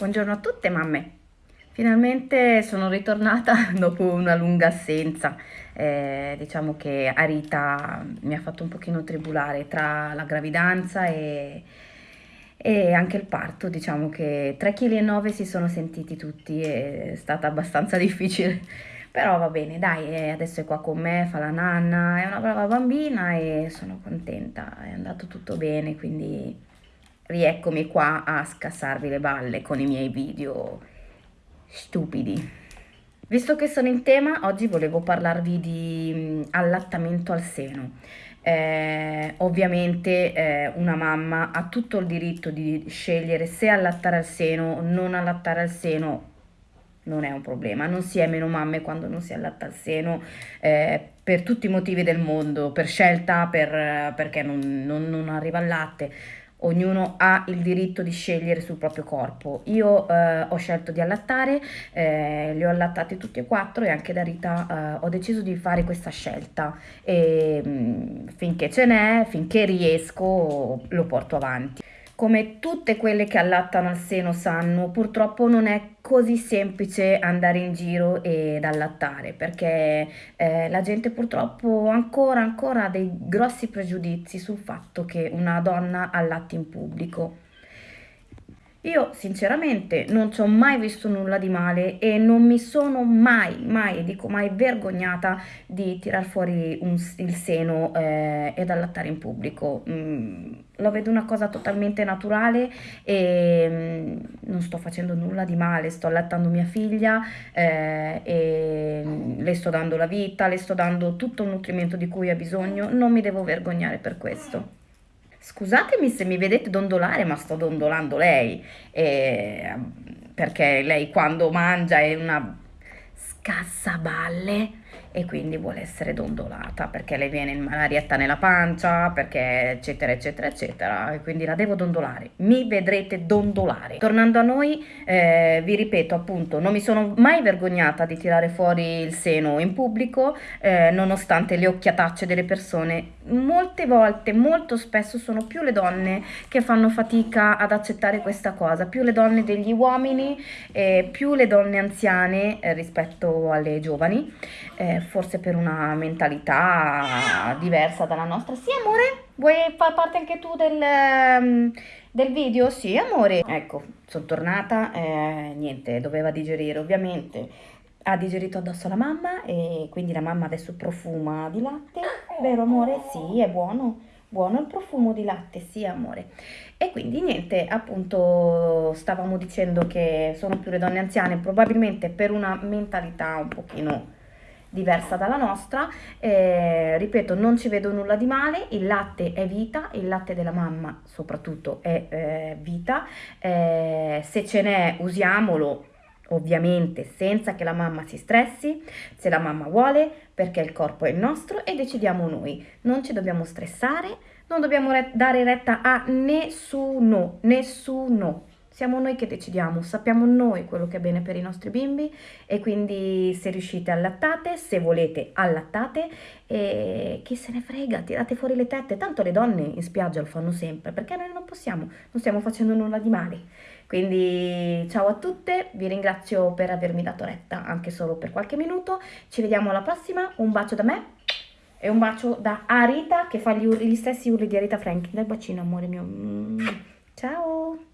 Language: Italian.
Buongiorno a tutte mamme. Finalmente sono ritornata dopo una lunga assenza. Eh, diciamo che Arita mi ha fatto un pochino tribulare tra la gravidanza e, e anche il parto. Diciamo che 3,9 kg si sono sentiti tutti, è stata abbastanza difficile. Però va bene, dai, adesso è qua con me, fa la nanna, è una brava bambina e sono contenta, è andato tutto bene, quindi rieccomi qua a scassarvi le balle con i miei video stupidi. Visto che sono in tema, oggi volevo parlarvi di mm, allattamento al seno. Eh, ovviamente eh, una mamma ha tutto il diritto di scegliere se allattare al seno o non allattare al seno non è un problema, non si è meno mamme quando non si allatta al seno eh, per tutti i motivi del mondo, per scelta, per, perché non, non, non arriva al latte ognuno ha il diritto di scegliere sul proprio corpo. Io eh, ho scelto di allattare, eh, li ho allattati tutti e quattro e anche da Rita eh, ho deciso di fare questa scelta e mh, mm, finché ce n'è, finché riesco, lo porto avanti come tutte quelle che allattano al seno sanno, purtroppo non è così semplice andare in giro ed allattare perché eh, la gente purtroppo ancora ancora ha dei grossi pregiudizi sul fatto che una donna allatti in pubblico. Io sinceramente non ci ho mai visto nulla di male e non mi sono mai, mai, dico mai, vergognata di tirar fuori un, il seno eh, ed allattare in pubblico. Mm, lo vedo una cosa totalmente naturale e mm, non sto facendo nulla di male, sto allattando mia figlia eh, e mm, le sto dando la vita, le sto dando tutto il nutrimento di cui ha bisogno, non mi devo vergognare per questo. Scusatemi se mi vedete dondolare, ma sto dondolando lei, eh, perché lei quando mangia è una scassaballe e quindi vuole essere dondolata perché le viene malarietta nella pancia, perché eccetera eccetera eccetera e quindi la devo dondolare. Mi vedrete dondolare. Tornando a noi, eh, vi ripeto appunto, non mi sono mai vergognata di tirare fuori il seno in pubblico, eh, nonostante le occhiatacce delle persone. Molte volte, molto spesso sono più le donne che fanno fatica ad accettare questa cosa, più le donne degli uomini, eh, più le donne anziane eh, rispetto alle giovani. Eh, forse per una mentalità diversa dalla nostra. Sì, amore? Vuoi far parte anche tu del, um, del video? Sì, amore. Ecco, sono tornata, eh, niente, doveva digerire ovviamente. Ha digerito addosso la mamma e quindi la mamma adesso profuma di latte. Vero amore? Sì, è buono. Buono il profumo di latte, sì amore. E quindi niente, appunto stavamo dicendo che sono più le donne anziane, probabilmente per una mentalità un pochino diversa dalla nostra, eh, ripeto non ci vedo nulla di male, il latte è vita, il latte della mamma soprattutto è eh, vita, eh, se ce n'è usiamolo ovviamente senza che la mamma si stressi, se la mamma vuole, perché il corpo è il nostro e decidiamo noi, non ci dobbiamo stressare, non dobbiamo re dare retta a nessuno, nessuno, siamo noi che decidiamo, sappiamo noi quello che è bene per i nostri bimbi e quindi se riuscite allattate, se volete allattate e chi se ne frega, tirate fuori le tette, tanto le donne in spiaggia lo fanno sempre perché noi non possiamo, non stiamo facendo nulla di male. Quindi ciao a tutte, vi ringrazio per avermi dato retta anche solo per qualche minuto, ci vediamo alla prossima, un bacio da me e un bacio da Arita che fa gli, gli stessi urli di Arita Franklin, dal bacino amore mio, ciao!